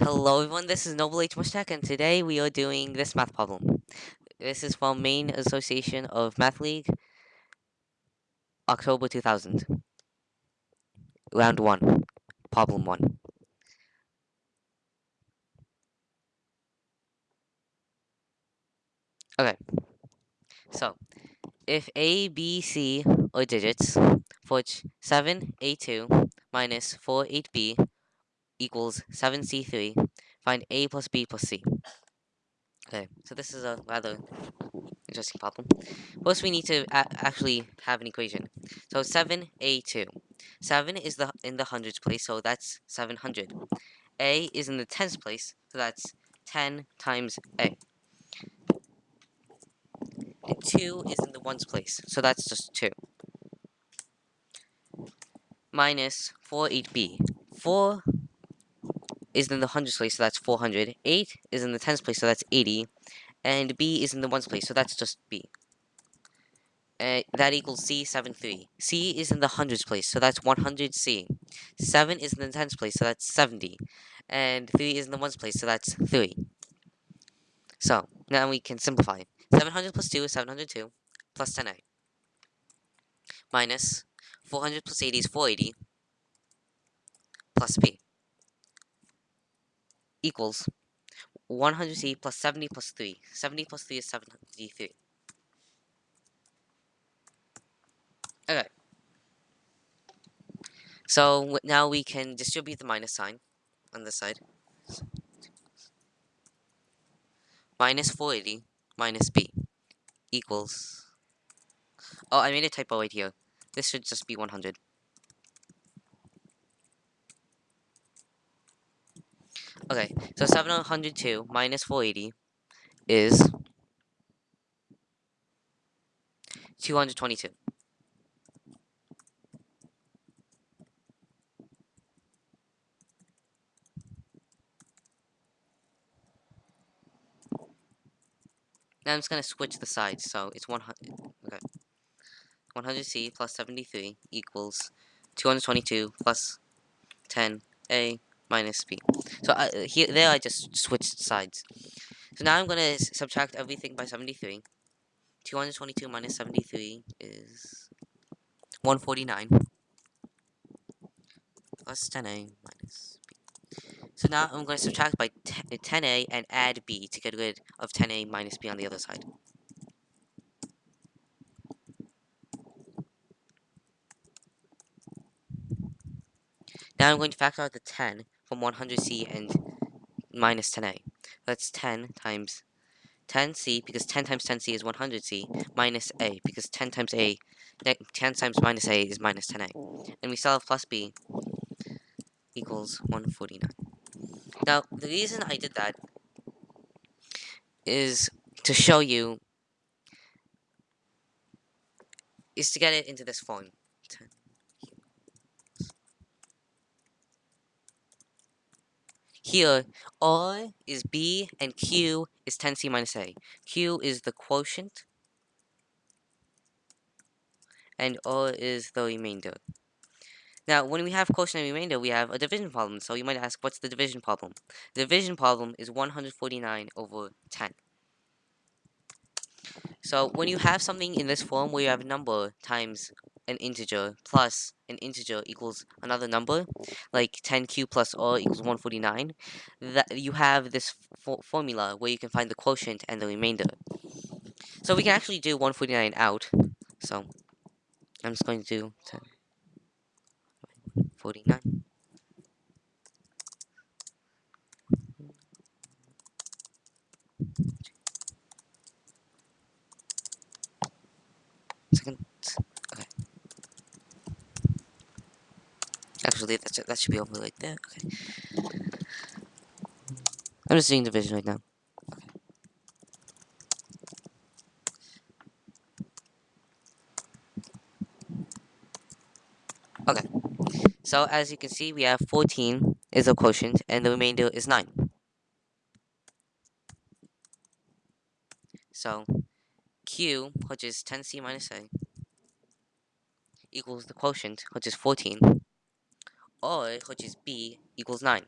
Hello everyone, this is Noble H. Mushtaq, and today we are doing this math problem. This is from Maine Association of Math League, October 2000. Round 1, problem 1. Okay, so if A, B, C are digits for which 7A2 minus 4, 8B equals 7C3, find A plus B plus C. Okay, so this is a rather interesting problem. First, we need to actually have an equation. So 7a2. 7 is the in the hundreds place, so that's 700. a is in the tens place, so that's 10 times a. And 2 is in the ones place, so that's just 2. Minus 4, 8b. 4 is in the hundreds place, so that's 400. 8 is in the tens place, so that's 80. And b is in the ones place, so that's just b. Uh, that equals C, 7, 3. C is in the hundreds place, so that's 100C. 7 is in the tens place, so that's 70. And 3 is in the ones place, so that's 3. So, now we can simplify. 700 plus 2 is 702, plus 10a. Minus 400 plus 80 is 480, plus b. Equals 100c plus 70 plus 3. 70 plus 3 is 73. Okay. So now we can distribute the minus sign on this side. Minus 480 minus b equals... Oh, I made a typo right here. This should just be 100. Okay, so 702 minus 480 is 222. Now I'm just going to switch the sides, so it's 100, okay. 100C plus 73 equals 222 plus 10A minus B. So uh, here, there I just switched sides. So now I'm going to subtract everything by 73. 222 minus 73 is 149 plus 10A minus b. so now I'm going to subtract by 10a and add b to get rid of 10a minus b on the other side. Now I'm going to factor out the 10 from 100c and minus 10a. That's 10 times 10c, because 10 times 10c is 100c, minus a, because 10 times a, 10 times minus a is minus 10a. And we still have plus b equals 149. Now, the reason I did that is to show you is to get it into this form. Here, R is B and Q is 10C minus A. Q is the quotient and R is the remainder. Now, when we have quotient and remainder, we have a division problem. So you might ask, what's the division problem? The division problem is 149 over 10. So when you have something in this form where you have a number times an integer plus an integer equals another number, like 10q plus r equals 149, that you have this fo formula where you can find the quotient and the remainder. So we can actually do 149 out. So I'm just going to do 10. 49. Second. Okay. Actually, that's that should be over right there. Okay. I'm just doing division right now. Okay. So as you can see, we have 14 is a quotient, and the remainder is 9. So Q, which is 10C minus A, equals the quotient, which is 14, or which is B, equals 9.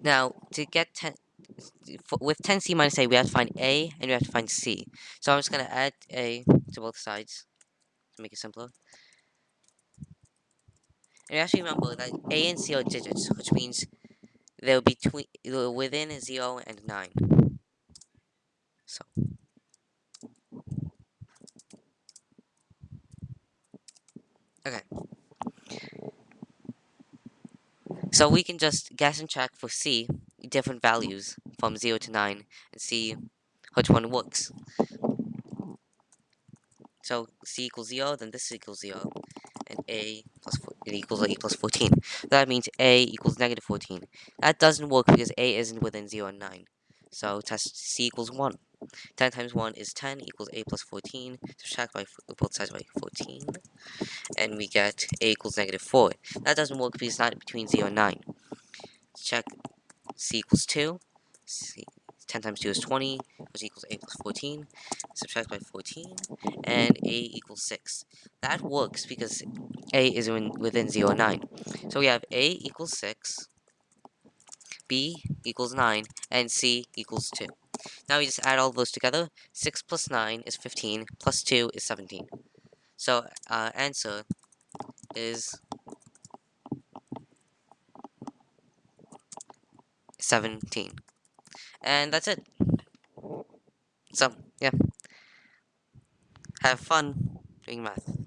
Now, to get 10, with 10c minus a, we have to find a and we have to find c. So I'm just going to add a to both sides to make it simpler. And actually remember that a and c are digits, which means between they're within 0 and 9. So Okay. So we can just guess and check for C different values from 0 to 9 and see which one works. So C equals 0, then this equals 0, and A plus four, it equals A plus 14. That means A equals negative 14. That doesn't work because A isn't within 0 and 9. So test C equals 1. 10 times 1 is 10 equals A plus 14. Subtract by both sides by 14. And we get A equals negative 4. That doesn't work because it's not between 0 and 9. Check C equals 2. C 10 times 2 is 20, which equals a plus 14. Subtract by 14, and a equals 6. That works because a is in, within 0 and 9. So we have a equals 6, b equals 9, and c equals 2. Now we just add all those together. 6 plus 9 is 15, plus 2 is 17. So uh, answer is 17. And that's it. So, yeah. Have fun doing math.